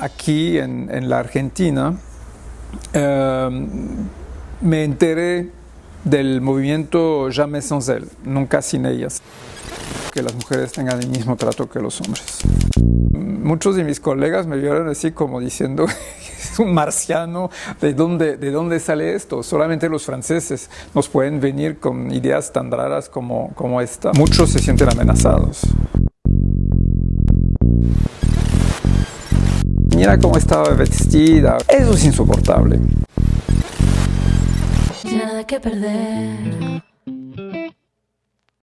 Aquí en, en la Argentina eh, me enteré del movimiento Jamais sans elles, nunca sin ellas, que las mujeres tengan el mismo trato que los hombres. Muchos de mis colegas me vieron así como diciendo, es un marciano, ¿de dónde, ¿de dónde sale esto? Solamente los franceses nos pueden venir con ideas tan raras como, como esta. Muchos se sienten amenazados. Mira cómo estaba vestida. Eso es insoportable. Nada que perder.